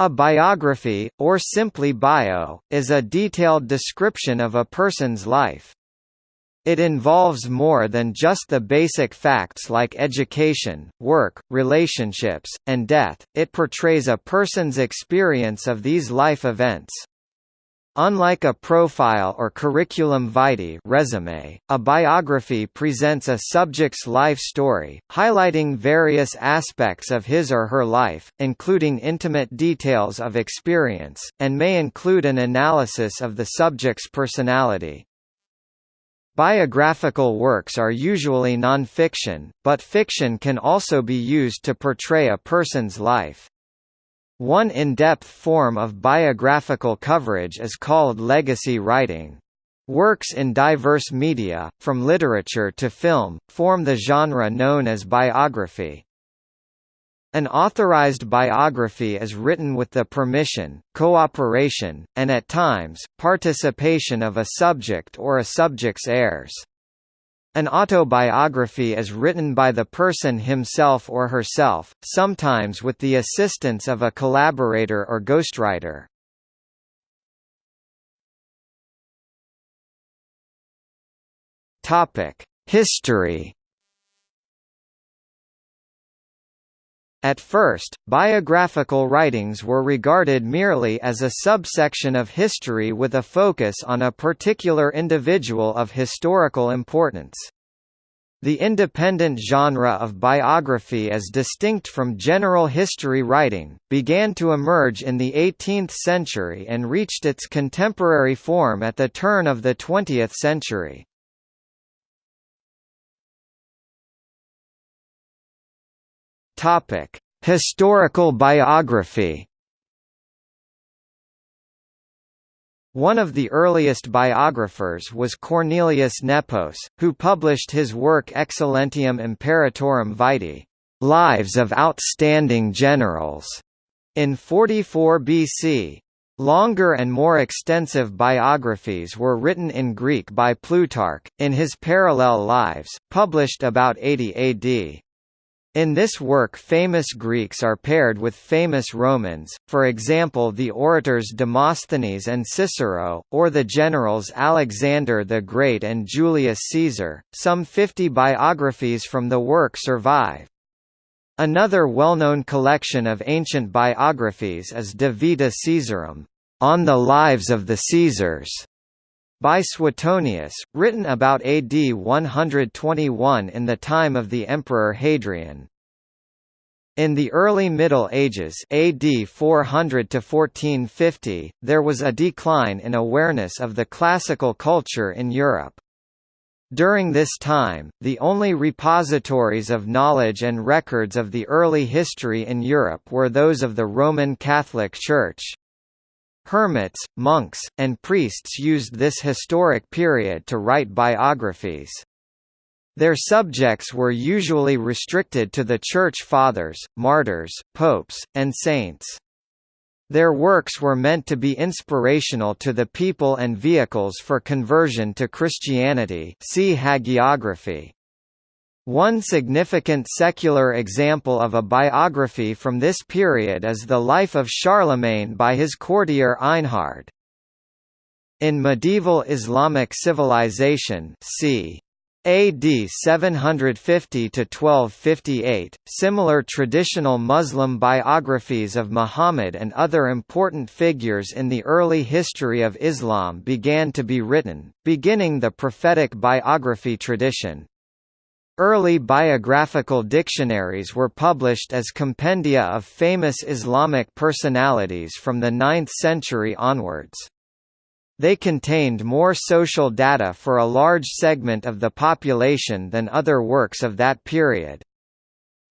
A biography, or simply bio, is a detailed description of a person's life. It involves more than just the basic facts like education, work, relationships, and death, it portrays a person's experience of these life events. Unlike a profile or curriculum vitae resume, a biography presents a subject's life story, highlighting various aspects of his or her life, including intimate details of experience, and may include an analysis of the subject's personality. Biographical works are usually non-fiction, but fiction can also be used to portray a person's life. One in-depth form of biographical coverage is called legacy writing. Works in diverse media, from literature to film, form the genre known as biography. An authorized biography is written with the permission, cooperation, and at times, participation of a subject or a subject's heirs. An autobiography is written by the person himself or herself, sometimes with the assistance of a collaborator or ghostwriter. History At first, biographical writings were regarded merely as a subsection of history with a focus on a particular individual of historical importance. The independent genre of biography as distinct from general history writing, began to emerge in the 18th century and reached its contemporary form at the turn of the 20th century. Topic: Historical biography. One of the earliest biographers was Cornelius Nepos, who published his work Excellentium Imperatorum Vitae, Lives of Outstanding Generals, in 44 BC. Longer and more extensive biographies were written in Greek by Plutarch, in his Parallel Lives, published about 80 AD. In this work famous Greeks are paired with famous Romans, for example the orators Demosthenes and Cicero, or the generals Alexander the Great and Julius Caesar. Some 50 biographies from the work survive. Another well-known collection of ancient biographies is De Vita Caesarum, On the Lives of the Caesars, by Suetonius, written about AD 121 in the time of the Emperor Hadrian. In the early Middle Ages AD 400 to 1450, there was a decline in awareness of the classical culture in Europe. During this time, the only repositories of knowledge and records of the early history in Europe were those of the Roman Catholic Church. Hermits, monks, and priests used this historic period to write biographies. Their subjects were usually restricted to the Church Fathers, martyrs, popes, and saints. Their works were meant to be inspirational to the people and vehicles for conversion to Christianity see hagiography. One significant secular example of a biography from this period is the life of Charlemagne by his courtier Einhard. In medieval Islamic civilization c. AD 750 to 1258, similar traditional Muslim biographies of Muhammad and other important figures in the early history of Islam began to be written, beginning the prophetic biography tradition. Early biographical dictionaries were published as compendia of famous Islamic personalities from the 9th century onwards. They contained more social data for a large segment of the population than other works of that period.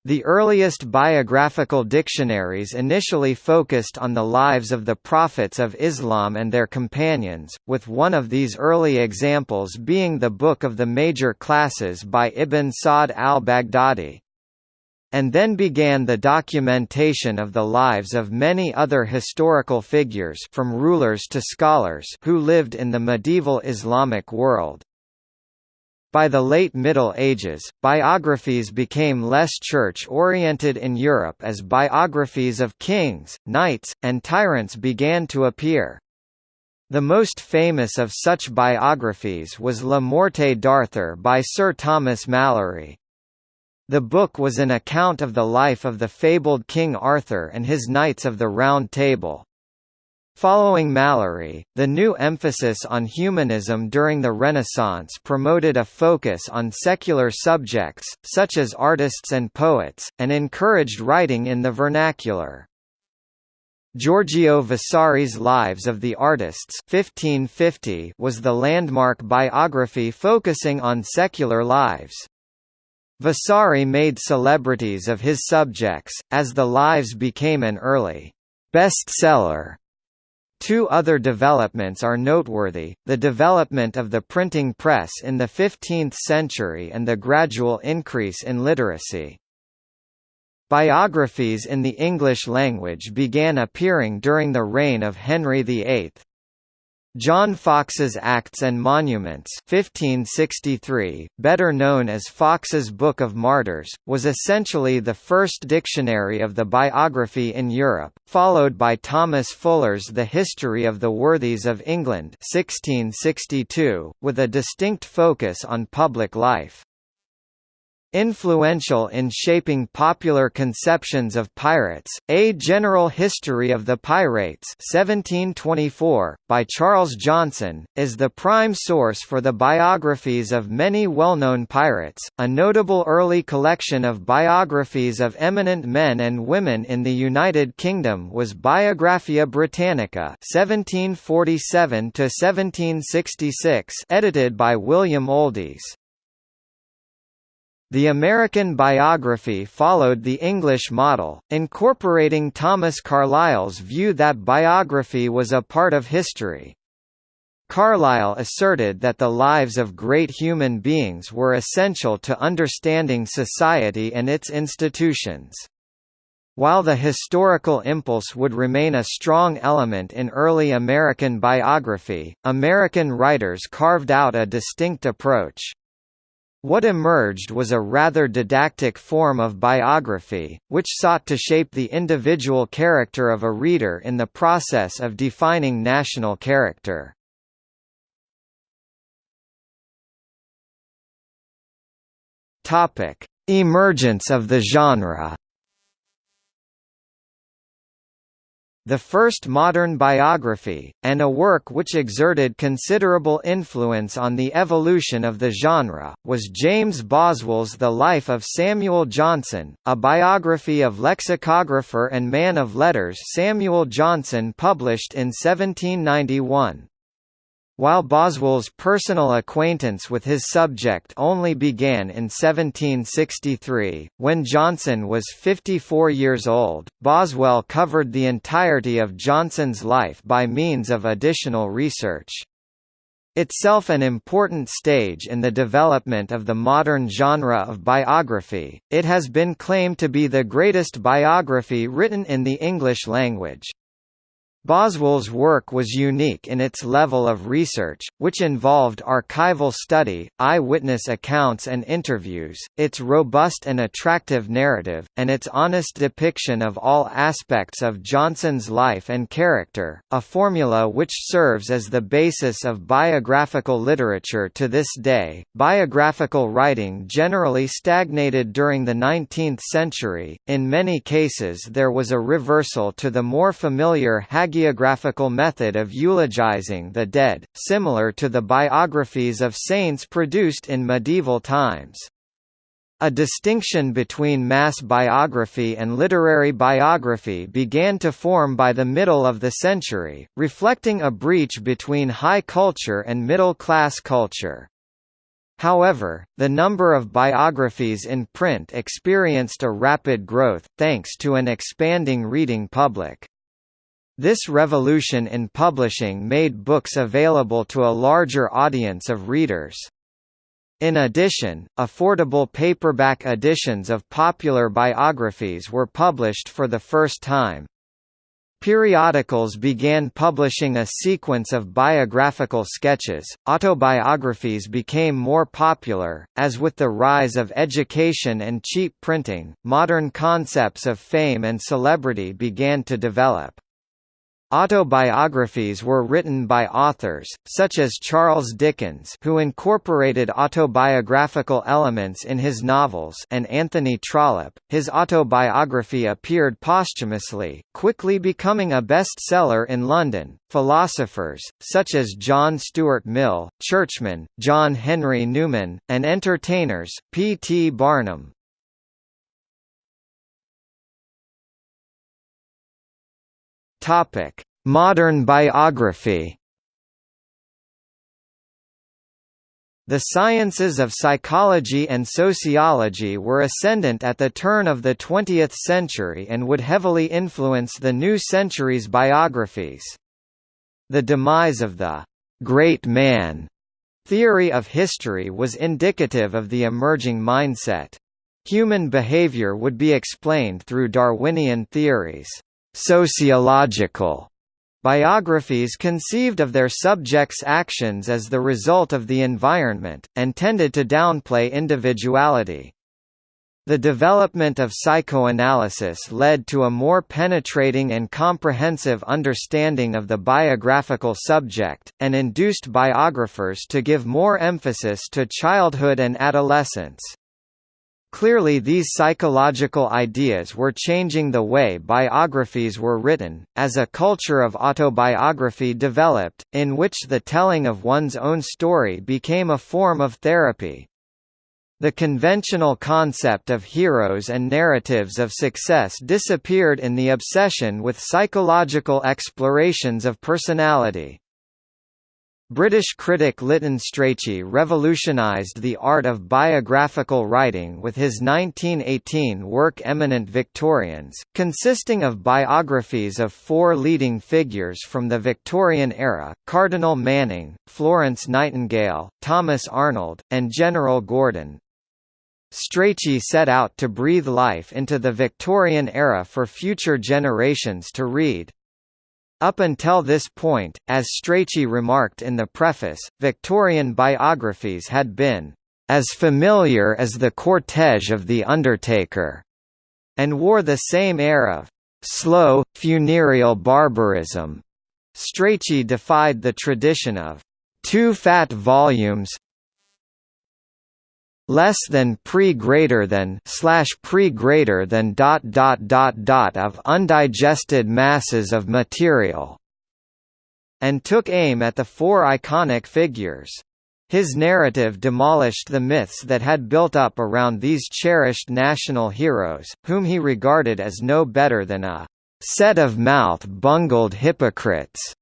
The earliest biographical dictionaries initially focused on the lives of the prophets of Islam and their companions, with one of these early examples being the Book of the Major Classes by Ibn Sa'd al-Baghdadi. And then began the documentation of the lives of many other historical figures from rulers to scholars who lived in the medieval Islamic world. By the late Middle Ages, biographies became less church-oriented in Europe as biographies of kings, knights, and tyrants began to appear. The most famous of such biographies was La Morte d'Arthur by Sir Thomas Malory. The book was an account of the life of the fabled King Arthur and his Knights of the Round Table. Following Malory, the new emphasis on humanism during the Renaissance promoted a focus on secular subjects, such as artists and poets, and encouraged writing in the vernacular. Giorgio Vasari's Lives of the Artists 1550 was the landmark biography focusing on secular lives. Vasari made celebrities of his subjects, as the lives became an early bestseller Two other developments are noteworthy, the development of the printing press in the 15th century and the gradual increase in literacy. Biographies in the English language began appearing during the reign of Henry VIII. John Foxe's Acts and Monuments 1563, better known as Foxe's Book of Martyrs, was essentially the first dictionary of the biography in Europe, followed by Thomas Fuller's The History of the Worthies of England 1662, with a distinct focus on public life. Influential in shaping popular conceptions of pirates, A General History of the Pirates 1724, by Charles Johnson, is the prime source for the biographies of many well-known pirates. A notable early collection of biographies of eminent men and women in the United Kingdom was Biographia Britannica 1747 edited by William Oldys. The American biography followed the English model, incorporating Thomas Carlyle's view that biography was a part of history. Carlyle asserted that the lives of great human beings were essential to understanding society and its institutions. While the historical impulse would remain a strong element in early American biography, American writers carved out a distinct approach. What emerged was a rather didactic form of biography, which sought to shape the individual character of a reader in the process of defining national character. Emergence of the genre the first modern biography, and a work which exerted considerable influence on the evolution of the genre, was James Boswell's The Life of Samuel Johnson, a biography of lexicographer and man of letters Samuel Johnson published in 1791. While Boswell's personal acquaintance with his subject only began in 1763, when Johnson was 54 years old, Boswell covered the entirety of Johnson's life by means of additional research. Itself an important stage in the development of the modern genre of biography, it has been claimed to be the greatest biography written in the English language. Boswell's work was unique in its level of research, which involved archival study, eyewitness accounts and interviews, its robust and attractive narrative, and its honest depiction of all aspects of Johnson's life and character, a formula which serves as the basis of biographical literature to this day. Biographical writing generally stagnated during the 19th century, in many cases there was a reversal to the more familiar hagiographical method of eulogizing the dead, similar to the biographies of saints produced in medieval times. A distinction between mass biography and literary biography began to form by the middle of the century, reflecting a breach between high culture and middle-class culture. However, the number of biographies in print experienced a rapid growth, thanks to an expanding reading public. This revolution in publishing made books available to a larger audience of readers. In addition, affordable paperback editions of popular biographies were published for the first time. Periodicals began publishing a sequence of biographical sketches. Autobiographies became more popular, as with the rise of education and cheap printing, modern concepts of fame and celebrity began to develop. Autobiographies were written by authors, such as Charles Dickens who incorporated autobiographical elements in his novels and Anthony Trollope. His autobiography appeared posthumously, quickly becoming a bestseller in London. Philosophers, such as John Stuart Mill, churchmen, John Henry Newman, and entertainers, P. T. Barnum, Topic: Modern biography. The sciences of psychology and sociology were ascendant at the turn of the 20th century and would heavily influence the new century's biographies. The demise of the «great man» theory of history was indicative of the emerging mindset. Human behavior would be explained through Darwinian theories. Sociological biographies conceived of their subjects' actions as the result of the environment, and tended to downplay individuality. The development of psychoanalysis led to a more penetrating and comprehensive understanding of the biographical subject, and induced biographers to give more emphasis to childhood and adolescence. Clearly these psychological ideas were changing the way biographies were written, as a culture of autobiography developed, in which the telling of one's own story became a form of therapy. The conventional concept of heroes and narratives of success disappeared in the obsession with psychological explorations of personality. British critic Lytton Strachey revolutionised the art of biographical writing with his 1918 work Eminent Victorians, consisting of biographies of four leading figures from the Victorian era, Cardinal Manning, Florence Nightingale, Thomas Arnold, and General Gordon. Strachey set out to breathe life into the Victorian era for future generations to read. Up until this point, as Strachey remarked in the preface, Victorian biographies had been as familiar as the cortege of the Undertaker, and wore the same air of slow, funereal barbarism. Strachey defied the tradition of two fat volumes, less than pre greater than slash pre greater than dot dot dot dot of undigested masses of material and took aim at the four iconic figures. His narrative demolished the myths that had built up around these cherished national heroes, whom he regarded as no better than a set of mouth-bungled hypocrites.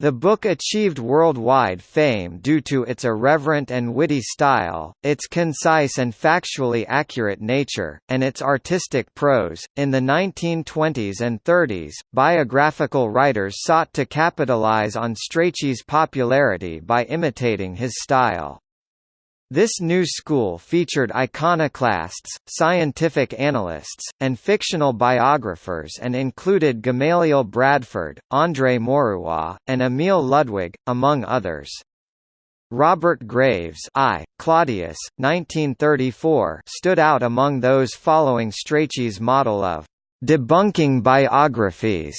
The book achieved worldwide fame due to its irreverent and witty style, its concise and factually accurate nature, and its artistic prose. In the 1920s and 30s, biographical writers sought to capitalize on Strachey's popularity by imitating his style. This new school featured iconoclasts, scientific analysts, and fictional biographers and included Gamaliel Bradford, André Maurois, and Emil Ludwig, among others. Robert Graves I, Claudius, 1934 stood out among those following Strachey's model of «debunking biographies».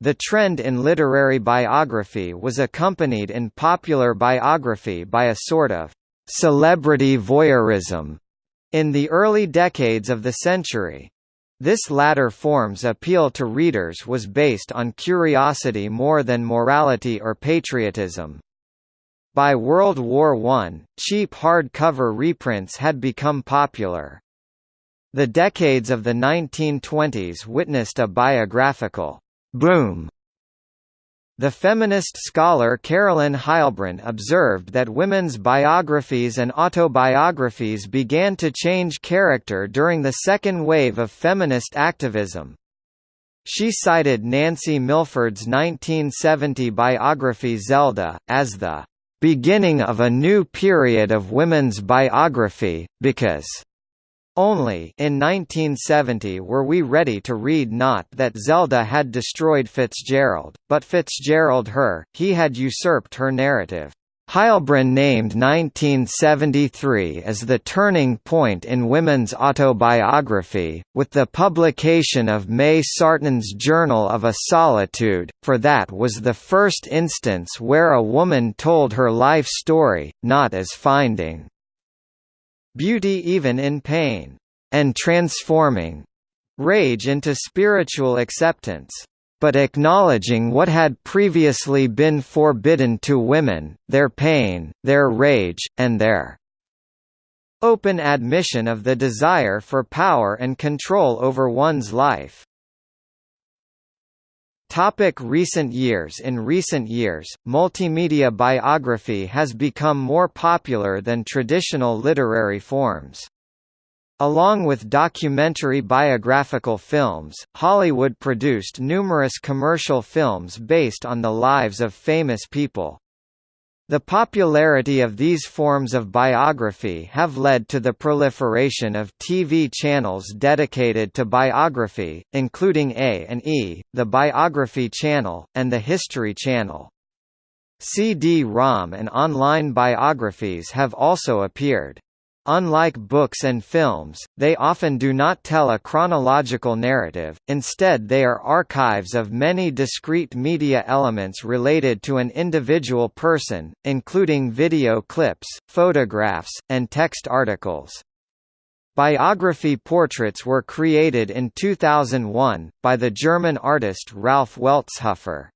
The trend in literary biography was accompanied in popular biography by a sort of celebrity voyeurism in the early decades of the century. This latter form's appeal to readers was based on curiosity more than morality or patriotism. By World War I, cheap hardcover reprints had become popular. The decades of the 1920s witnessed a biographical boom the feminist scholar Carolyn Heilbrun observed that women's biographies and autobiographies began to change character during the second wave of feminist activism. She cited Nancy Milford's 1970 biography Zelda, as the beginning of a new period of women's biography, because Only in 1970 were we ready to read not that Zelda had destroyed Fitzgerald, but Fitzgerald her, he had usurped her narrative. Heilbrun named 1973 as the turning point in women's autobiography, with the publication of May Sarton's Journal of a Solitude, for that was the first instance where a woman told her life story, not as finding beauty even in pain, and transforming rage into spiritual acceptance, but acknowledging what had previously been forbidden to women, their pain, their rage, and their open admission of the desire for power and control over one's life. Topic recent years In recent years, multimedia biography has become more popular than traditional literary forms. Along with documentary biographical films, Hollywood produced numerous commercial films based on the lives of famous people. The popularity of these forms of biography have led to the proliferation of TV channels dedicated to biography, including A&E, the Biography Channel, and the History Channel. CD-ROM and online biographies have also appeared. Unlike books and films, they often do not tell a chronological narrative, instead they are archives of many discrete media elements related to an individual person, including video clips, photographs, and text articles. Biography portraits were created in 2001, by the German artist Ralf Weltzhofer.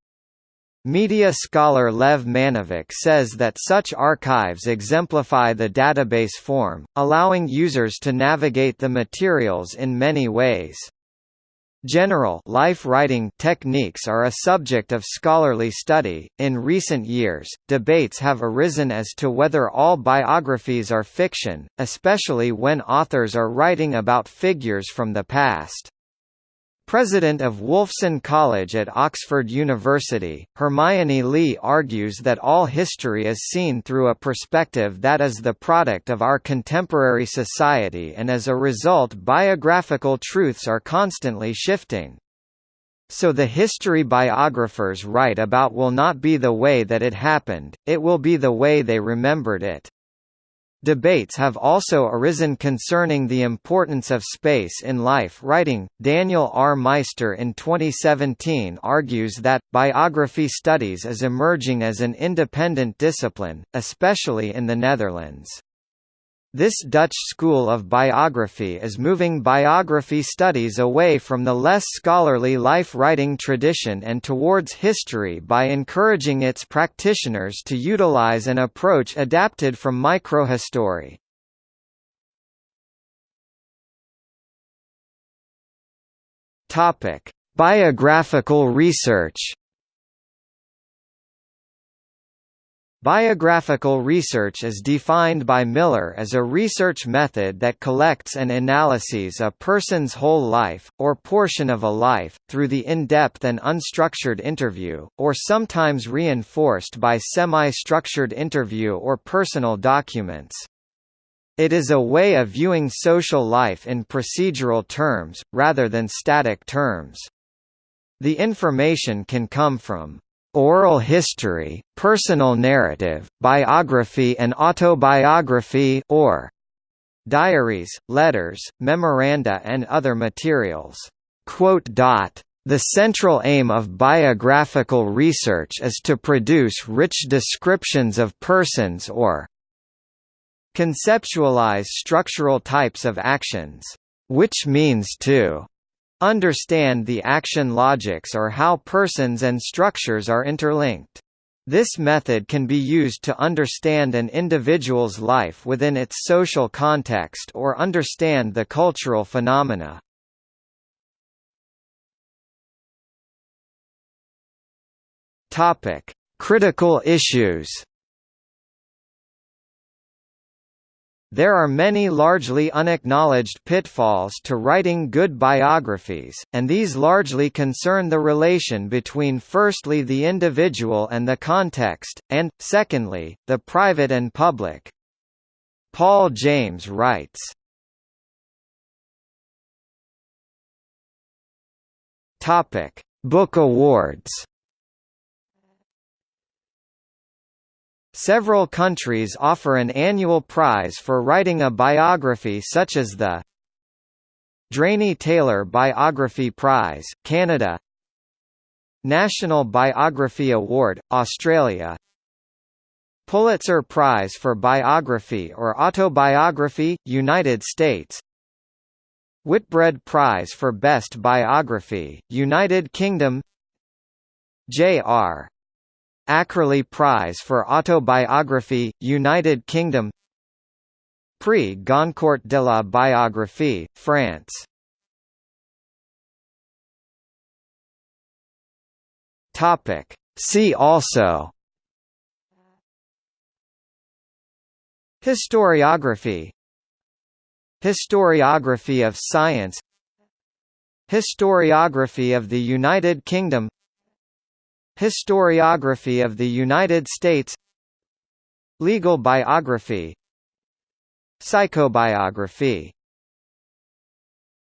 Media scholar Lev Manovich says that such archives exemplify the database form, allowing users to navigate the materials in many ways. General life writing techniques are a subject of scholarly study. In recent years, debates have arisen as to whether all biographies are fiction, especially when authors are writing about figures from the past. President of Wolfson College at Oxford University, Hermione Lee argues that all history is seen through a perspective that is the product of our contemporary society and as a result biographical truths are constantly shifting. So the history biographers write about will not be the way that it happened, it will be the way they remembered it. Debates have also arisen concerning the importance of space in life writing. Daniel R. Meister in 2017 argues that, biography studies is emerging as an independent discipline, especially in the Netherlands. This Dutch school of biography is moving biography studies away from the less scholarly life-writing tradition and towards history by encouraging its practitioners to utilize an approach adapted from microhistory. Biographical research Biographical research is defined by Miller as a research method that collects and analyses a person's whole life, or portion of a life, through the in-depth and unstructured interview, or sometimes reinforced by semi-structured interview or personal documents. It is a way of viewing social life in procedural terms, rather than static terms. The information can come from oral history, personal narrative, biography and autobiography or diaries, letters, memoranda and other materials. The central aim of biographical research is to produce rich descriptions of persons or conceptualize structural types of actions, which means to Understand the action logics or how persons and structures are interlinked. This method can be used to understand an individual's life within its social context or understand the cultural phenomena. Critical issues. There are many largely unacknowledged pitfalls to writing good biographies, and these largely concern the relation between firstly the individual and the context, and, secondly, the private and public. Paul James writes, Book awards Several countries offer an annual prize for writing a biography such as the Drainie-Taylor Biography Prize, Canada National Biography Award, Australia Pulitzer Prize for Biography or Autobiography, United States Whitbread Prize for Best Biography, United Kingdom J.R. Ackerley Prize for Autobiography, United Kingdom Prix Goncourt de la Biographie, France. See also Historiography Historiography of science Historiography of the United Kingdom Historiography of the United States. Legal biography. Psychobiography